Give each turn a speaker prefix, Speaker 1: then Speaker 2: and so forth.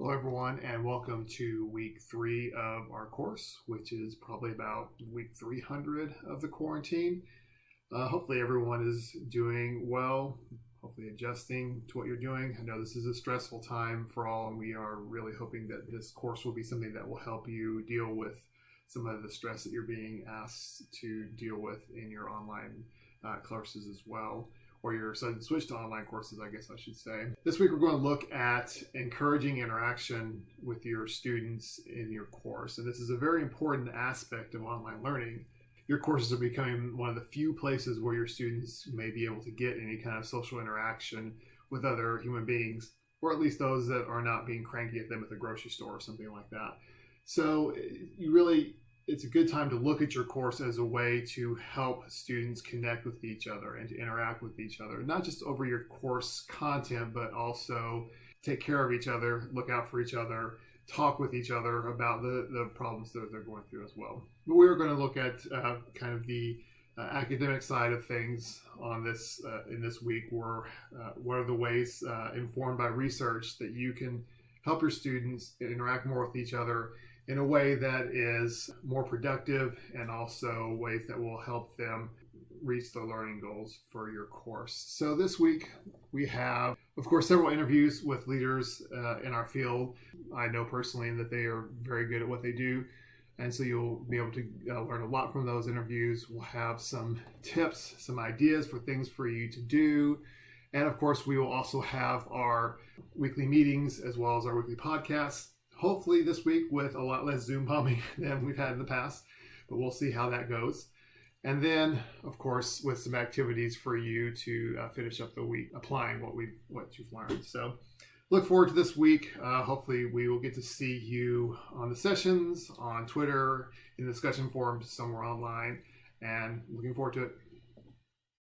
Speaker 1: Hello, everyone, and welcome to week three of our course, which is probably about week 300 of the quarantine. Uh, hopefully, everyone is doing well, hopefully, adjusting to what you're doing. I know this is a stressful time for all, and we are really hoping that this course will be something that will help you deal with some of the stress that you're being asked to deal with in your online uh, courses as well or your sudden switch to online courses, I guess I should say. This week, we're going to look at encouraging interaction with your students in your course. And this is a very important aspect of online learning. Your courses are becoming one of the few places where your students may be able to get any kind of social interaction with other human beings, or at least those that are not being cranky at them at the grocery store or something like that. So you really it's a good time to look at your course as a way to help students connect with each other and to interact with each other, not just over your course content, but also take care of each other, look out for each other, talk with each other about the, the problems that they're going through as well. But we're going to look at uh, kind of the uh, academic side of things on this uh, in this week. Where uh, what are the ways uh, informed by research that you can help your students interact more with each other in a way that is more productive and also ways that will help them reach the learning goals for your course. So this week we have, of course, several interviews with leaders uh, in our field. I know personally that they are very good at what they do. And so you'll be able to uh, learn a lot from those interviews. We'll have some tips, some ideas for things for you to do. And of course, we will also have our weekly meetings as well as our weekly podcasts hopefully this week with a lot less Zoom bombing than we've had in the past, but we'll see how that goes. And then, of course, with some activities for you to uh, finish up the week applying what we've what you've learned. So, look forward to this week. Uh, hopefully, we will get to see you on the sessions, on Twitter, in the discussion forums, somewhere online, and looking forward to it.